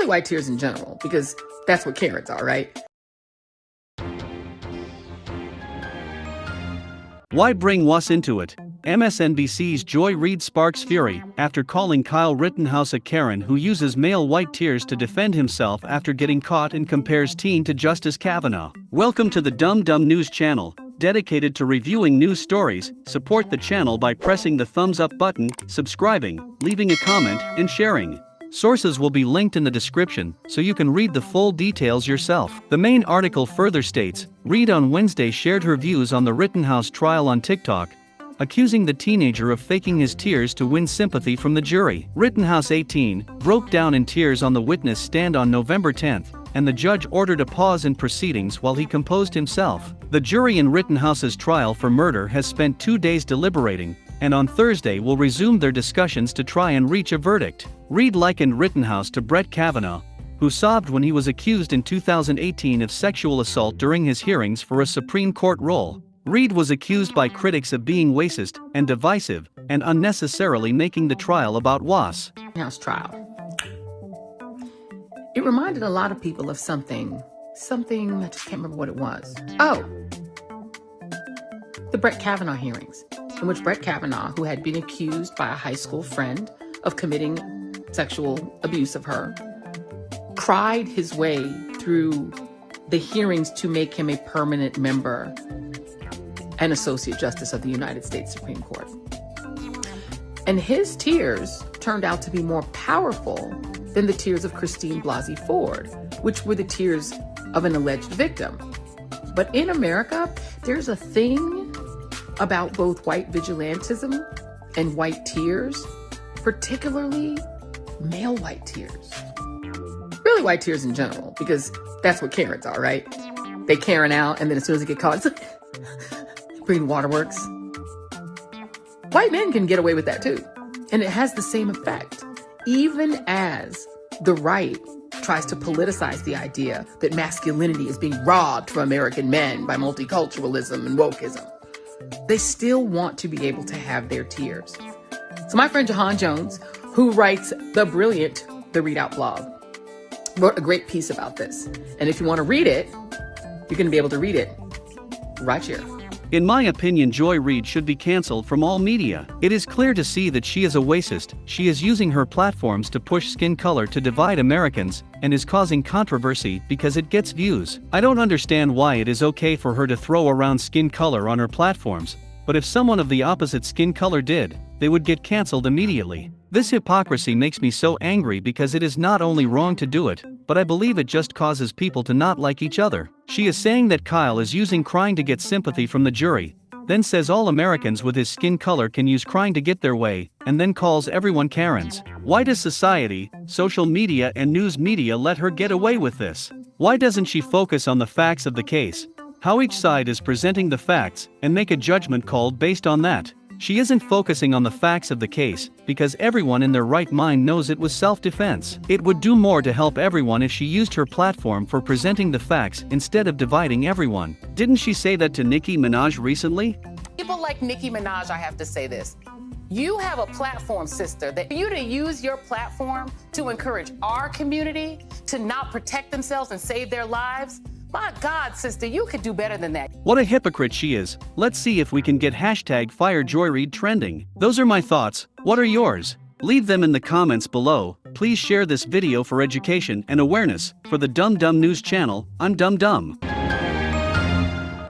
Really white tears in general, because that's what Karens are, right? Why bring Was into it? MSNBC's Joy Reid sparks fury after calling Kyle Rittenhouse a Karen who uses male white tears to defend himself after getting caught and compares teen to Justice Kavanaugh. Welcome to the Dumb Dumb News channel, dedicated to reviewing news stories. Support the channel by pressing the thumbs up button, subscribing, leaving a comment, and sharing. Sources will be linked in the description so you can read the full details yourself. The main article further states Reid on Wednesday shared her views on the Rittenhouse trial on TikTok, accusing the teenager of faking his tears to win sympathy from the jury. Rittenhouse 18 broke down in tears on the witness stand on November 10, and the judge ordered a pause in proceedings while he composed himself. The jury in Rittenhouse's trial for murder has spent two days deliberating, and on Thursday will resume their discussions to try and reach a verdict. Reid likened Rittenhouse to Brett Kavanaugh, who sobbed when he was accused in 2018 of sexual assault during his hearings for a Supreme Court role. Reid was accused by critics of being racist and divisive and unnecessarily making the trial about Was. House trial. It reminded a lot of people of something, something, I just can't remember what it was. Oh, the Brett Kavanaugh hearings in which Brett Kavanaugh, who had been accused by a high school friend of committing sexual abuse of her, cried his way through the hearings to make him a permanent member and Associate Justice of the United States Supreme Court. And his tears turned out to be more powerful than the tears of Christine Blasey Ford, which were the tears of an alleged victim. But in America, there's a thing about both white vigilantism and white tears, particularly male white tears. Really white tears in general, because that's what Karens are, right? They Karen out, and then as soon as they get caught, it's like Green Waterworks. White men can get away with that too. And it has the same effect. Even as the right tries to politicize the idea that masculinity is being robbed from American men by multiculturalism and wokeism they still want to be able to have their tears. So my friend Ja'han Jones, who writes the brilliant The ReidOut blog, wrote a great piece about this. And if you want to read it, you're going to be able to read it right here. In my opinion, Joy Reid should be cancelled from all media. It is clear to see that she is a racist, she is using her platforms to push skin color to divide Americans, and is causing controversy because it gets views. I don't understand why it is okay for her to throw around skin color on her platforms, but if someone of the opposite skin color did, they would get cancelled immediately. This hypocrisy makes me so angry because it is not only wrong to do it, but I believe it just causes people to not like each other. She is saying that Kyle is using crying to get sympathy from the jury, then says all Americans with his skin color can use crying to get their way, and then calls everyone Karens. Why does society, social media, and news media let her get away with this? Why doesn't she focus on the facts of the case, how each side is presenting the facts, and make a judgment call based on that? She isn't focusing on the facts of the case, because everyone in their right mind knows it was self-defense. It would do more to help everyone if she used her platform for presenting the facts instead of dividing everyone. Didn't she say that to Nicki Minaj recently? People like Nicki Minaj, I have to say this. You have a platform, sister, that you to use your platform to encourage our community to not protect themselves and save their lives, my God, sister, you could do better than that. What a hypocrite she is. Let's see if we can get hashtag FireJoyReid trending. Those are my thoughts. What are yours? Leave them in the comments below. Please share this video for education and awareness. For the Dumb Dumb News channel, I'm Dumb Dumb.